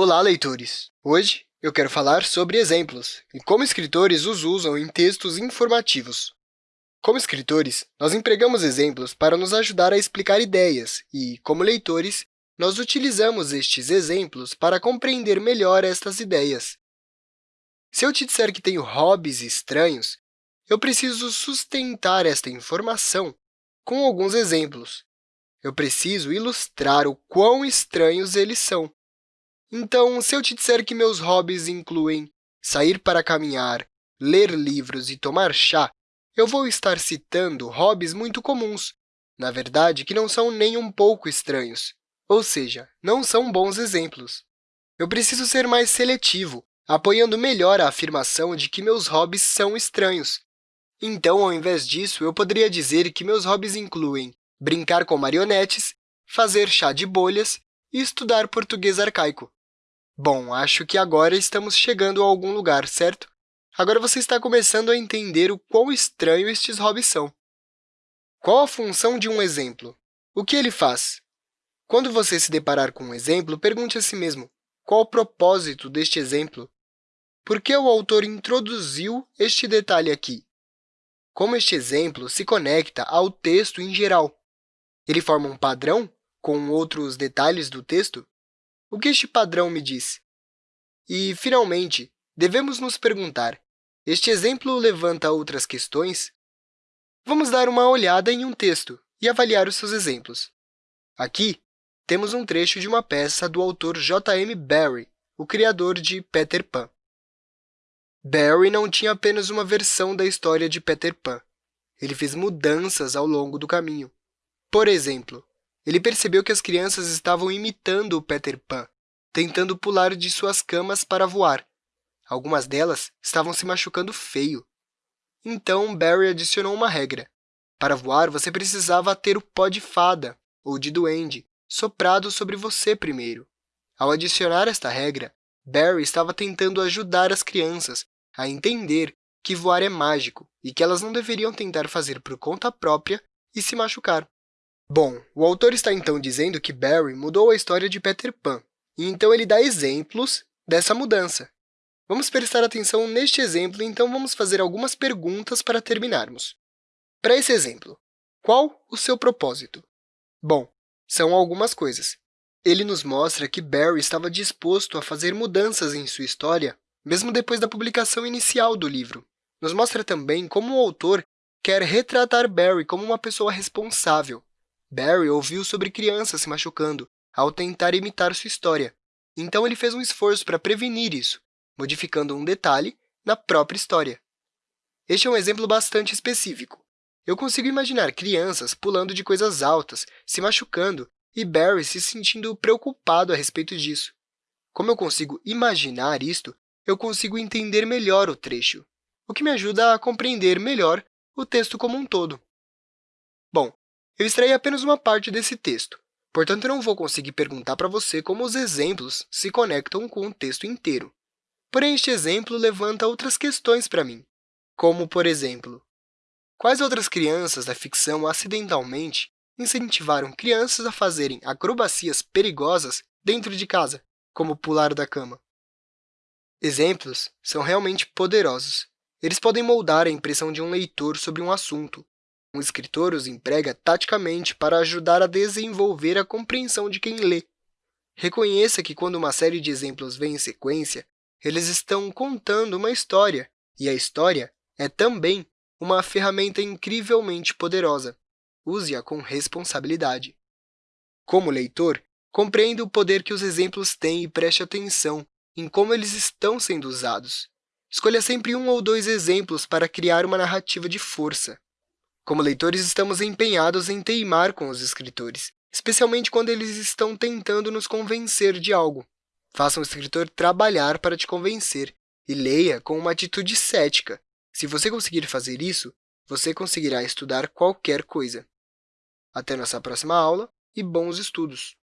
Olá, leitores! Hoje eu quero falar sobre exemplos e como escritores os usam em textos informativos. Como escritores, nós empregamos exemplos para nos ajudar a explicar ideias e, como leitores, nós utilizamos estes exemplos para compreender melhor estas ideias. Se eu te disser que tenho hobbies estranhos, eu preciso sustentar esta informação com alguns exemplos. Eu preciso ilustrar o quão estranhos eles são. Então, se eu te disser que meus hobbies incluem sair para caminhar, ler livros e tomar chá, eu vou estar citando hobbies muito comuns, na verdade, que não são nem um pouco estranhos, ou seja, não são bons exemplos. Eu preciso ser mais seletivo, apoiando melhor a afirmação de que meus hobbies são estranhos. Então, ao invés disso, eu poderia dizer que meus hobbies incluem brincar com marionetes, fazer chá de bolhas e estudar português arcaico. Bom, acho que agora estamos chegando a algum lugar, certo? Agora você está começando a entender o quão estranho estes hobbies são. Qual a função de um exemplo? O que ele faz? Quando você se deparar com um exemplo, pergunte a si mesmo, qual o propósito deste exemplo? Por que o autor introduziu este detalhe aqui? Como este exemplo se conecta ao texto em geral? Ele forma um padrão com outros detalhes do texto? O que este padrão me diz? E, finalmente, devemos nos perguntar, este exemplo levanta outras questões? Vamos dar uma olhada em um texto e avaliar os seus exemplos. Aqui, temos um trecho de uma peça do autor J.M. Barrie, o criador de Peter Pan. Barrie não tinha apenas uma versão da história de Peter Pan. Ele fez mudanças ao longo do caminho. Por exemplo, ele percebeu que as crianças estavam imitando o Peter Pan, tentando pular de suas camas para voar. Algumas delas estavam se machucando feio. Então, Barry adicionou uma regra. Para voar, você precisava ter o pó de fada, ou de duende, soprado sobre você primeiro. Ao adicionar esta regra, Barry estava tentando ajudar as crianças a entender que voar é mágico e que elas não deveriam tentar fazer por conta própria e se machucar. Bom, o autor está então dizendo que Barry mudou a história de Peter Pan, e então ele dá exemplos dessa mudança. Vamos prestar atenção neste exemplo, então vamos fazer algumas perguntas para terminarmos. Para esse exemplo, qual o seu propósito? Bom, são algumas coisas. Ele nos mostra que Barry estava disposto a fazer mudanças em sua história, mesmo depois da publicação inicial do livro. Nos mostra também como o autor quer retratar Barry como uma pessoa responsável, Barry ouviu sobre crianças se machucando ao tentar imitar sua história, então ele fez um esforço para prevenir isso, modificando um detalhe na própria história. Este é um exemplo bastante específico. Eu consigo imaginar crianças pulando de coisas altas, se machucando, e Barry se sentindo preocupado a respeito disso. Como eu consigo imaginar isto, eu consigo entender melhor o trecho, o que me ajuda a compreender melhor o texto como um todo. Bom, eu extraí apenas uma parte desse texto, portanto, não vou conseguir perguntar para você como os exemplos se conectam com o texto inteiro. Porém, este exemplo levanta outras questões para mim, como, por exemplo, quais outras crianças da ficção acidentalmente incentivaram crianças a fazerem acrobacias perigosas dentro de casa, como pular da cama? Exemplos são realmente poderosos. Eles podem moldar a impressão de um leitor sobre um assunto, um escritor os emprega taticamente para ajudar a desenvolver a compreensão de quem lê. Reconheça que, quando uma série de exemplos vem em sequência, eles estão contando uma história, e a história é também uma ferramenta incrivelmente poderosa. Use-a com responsabilidade. Como leitor, compreenda o poder que os exemplos têm e preste atenção em como eles estão sendo usados. Escolha sempre um ou dois exemplos para criar uma narrativa de força. Como leitores, estamos empenhados em teimar com os escritores, especialmente quando eles estão tentando nos convencer de algo. Faça um escritor trabalhar para te convencer e leia com uma atitude cética. Se você conseguir fazer isso, você conseguirá estudar qualquer coisa. Até nossa próxima aula e bons estudos!